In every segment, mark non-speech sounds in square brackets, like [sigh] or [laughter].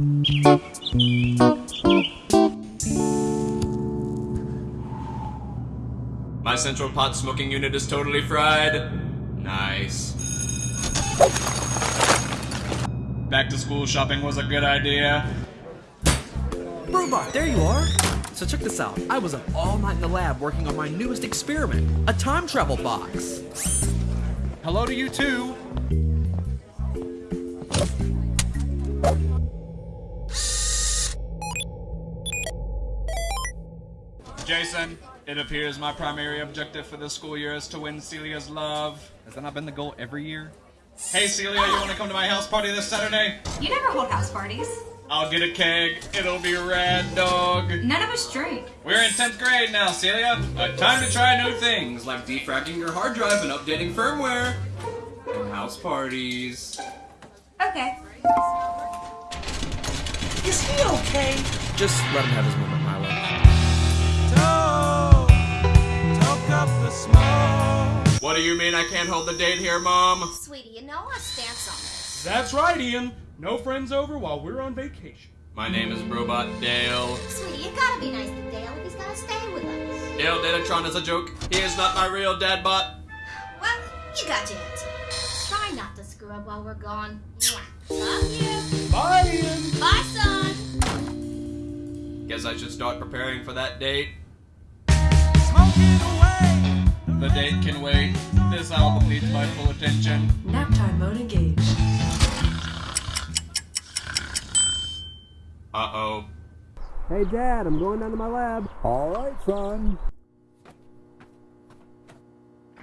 My central pot smoking unit is totally fried. Nice. Back to school shopping was a good idea. Robot, there you are! So check this out. I was up all night in the lab working on my newest experiment, a time travel box. Hello to you too. Jason, it appears my primary objective for this school year is to win Celia's love. Has that not been the goal every year? Hey Celia, you want to come to my house party this Saturday? You never hold house parties. I'll get a keg. It'll be rad, dog. None of us drink. We're in 10th grade now, Celia. But time to try new things, like defragging your hard drive and updating firmware. And house parties. Okay. Is he okay? Just let him have his moment, What do you mean I can't hold the date here, Mom? Sweetie, you know our stance on this. That's right, Ian. No friends over while we're on vacation. My name is Robot Dale. Sweetie, you gotta be nice to Dale if he's gonna stay with us. Dale Datatron is a joke. He is not my real dad bot. Well, you got your answer. Try not to screw up while we're gone. Mwah. Love you. Bye, Ian. Bye, son. Guess I should start preparing for that date. The date can wait. This album needs my full attention. Nap time mode engaged. Uh oh. Hey, Dad, I'm going down to my lab. All right, son.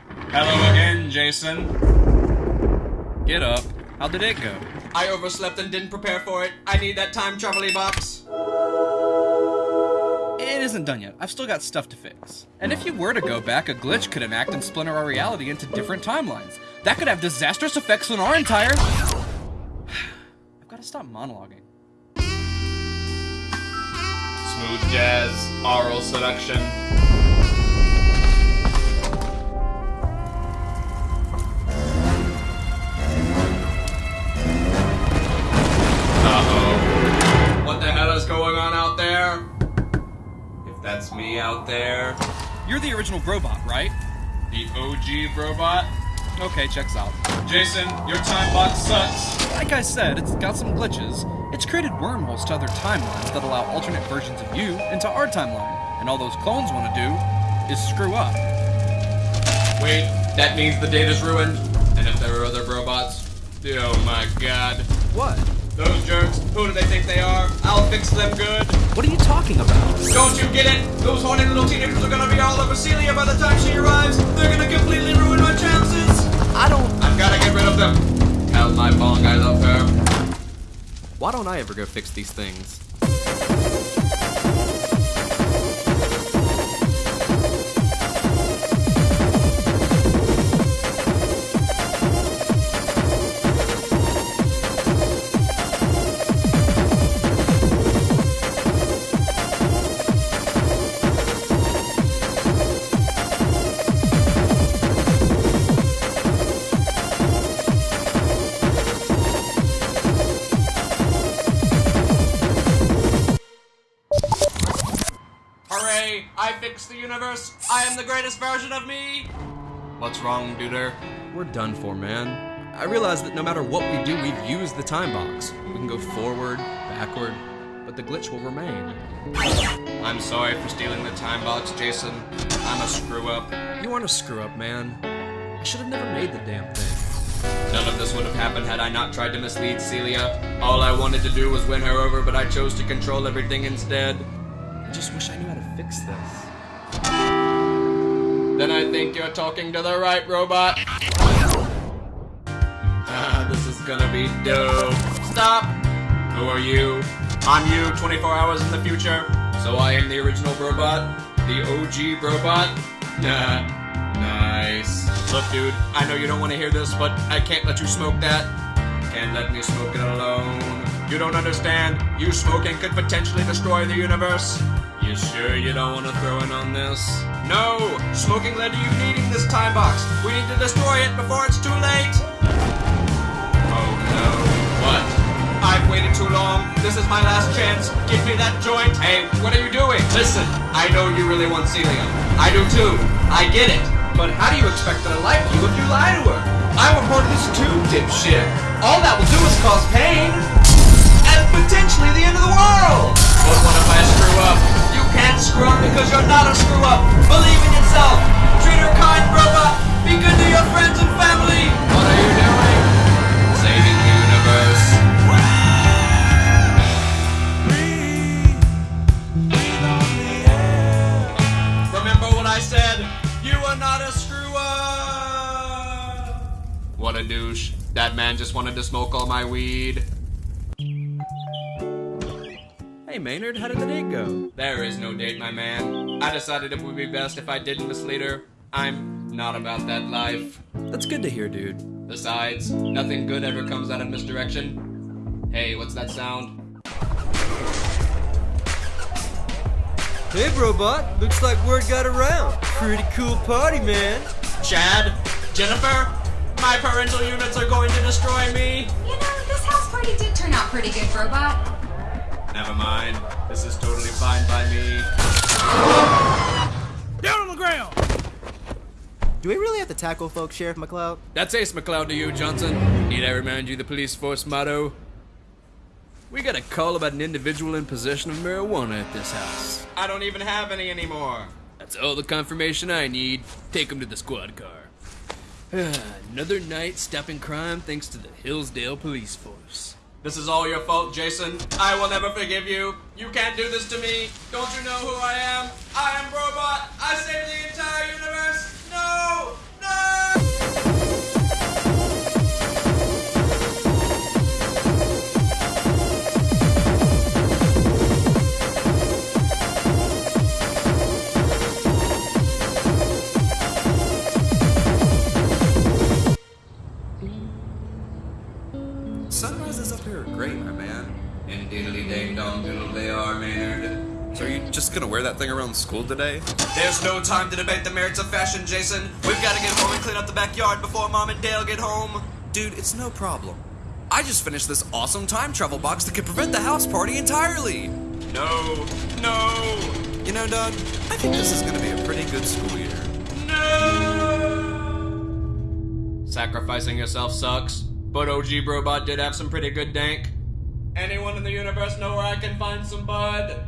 Hello again, Jason. Get up. How did it go? I overslept and didn't prepare for it. I need that time travel box. Isn't done yet. I've still got stuff to fix. And if you were to go back, a glitch could enact and splinter our reality into different timelines. That could have disastrous effects on our entire. [sighs] I've got to stop monologuing. Smooth jazz, oral seduction. That's me out there. You're the original Brobot, right? The OG robot? Okay, checks out. Jason, your time box sucks. Like I said, it's got some glitches. It's created wormholes to other timelines that allow alternate versions of you into our timeline. And all those clones want to do is screw up. Wait, that means the data's ruined? And if there are other robots? Oh my god. What? Those jerks, who do they think they are? I'll fix them good. What are you talking about? Don't you get it? Those horny little teenagers are gonna be all over Celia by the time she arrives. They're gonna completely ruin my chances. I don't. I've gotta get rid of them. Tell my bong I love her. Why don't I ever go fix these things? I fixed the universe. I am the greatest version of me. What's wrong, duder? We're done for, man. I realize that no matter what we do, we've used the time box. We can go forward, backward, but the glitch will remain. I'm sorry for stealing the time box, Jason. I'm a screw up. You aren't a screw up, man. I should have never made the damn thing. None of this would have happened had I not tried to mislead Celia. All I wanted to do was win her over, but I chose to control everything instead. I just wish I knew how to fix this. Then I think you're talking to the right robot. [laughs] Ah, this is gonna be dope. Stop! Who are you? I'm you, 24 hours in the future. So I am the original robot? The OG robot? Nah. Nice. Look, dude, I know you don't want to hear this, but I can't let you smoke that. Can't let me smoke it alone. You don't understand. You smoking could potentially destroy the universe. You sure you don't want to throw in on this? No! Smoking led to you needing this time box. We need to destroy it before it's too late. Oh no. What? I've waited too long. This is my last chance. Give me that joint. Hey, what are you doing? Listen, I know you really want Celia. I do too. I get it. But how do you expect her to like you if you lie to her? I'm a part of this too, dipshit. All that will do is cause pain. And potentially the end of the world. But what if I screw up? Can't screw up because you're not a screw up. Believe in yourself. Treat her kind, robot. Be good to your friends and family. What are you doing? Saving the universe. Remember what I said? You are not a screw up. What a douche. That man just wanted to smoke all my weed. Hey Maynard, how did the date go? There is no date, my man. I decided it would be best if I didn't mislead her. I'm not about that life. That's good to hear, dude. Besides, nothing good ever comes out of misdirection. Hey, what's that sound? Hey, robot. Looks like word got around. Pretty cool party, man. Chad? Jennifer? My parental units are going to destroy me? You know, this house party did turn out pretty good, Robot. Never mind. This is totally fine by me. Down on the ground! Do we really have to tackle folks, Sheriff McLeod? That's Ace McLeod to you, Johnson. Need I remind you the police force motto? We got a call about an individual in possession of marijuana at this house. I don't even have any anymore. That's all the confirmation I need. Take him to the squad car. [sighs] Another night stopping crime thanks to the Hillsdale Police Force. This is all your fault, Jason. I will never forgive you. You can't do this to me. Don't you know who I am? I am Robot. I save the entire universe. Gonna wear that thing around school today? There's no time to debate the merits of fashion, Jason. We've got to get home and clean up the backyard before Mom and Dale get home. Dude, it's no problem. I just finished this awesome time travel box that could prevent the house party entirely. No, no, You know, Doug, I think this is gonna be a pretty good school year. no! Sacrificing yourself sucks, but OG Brobot did have some pretty good dank. Anyone in the universe know where I can find some bud?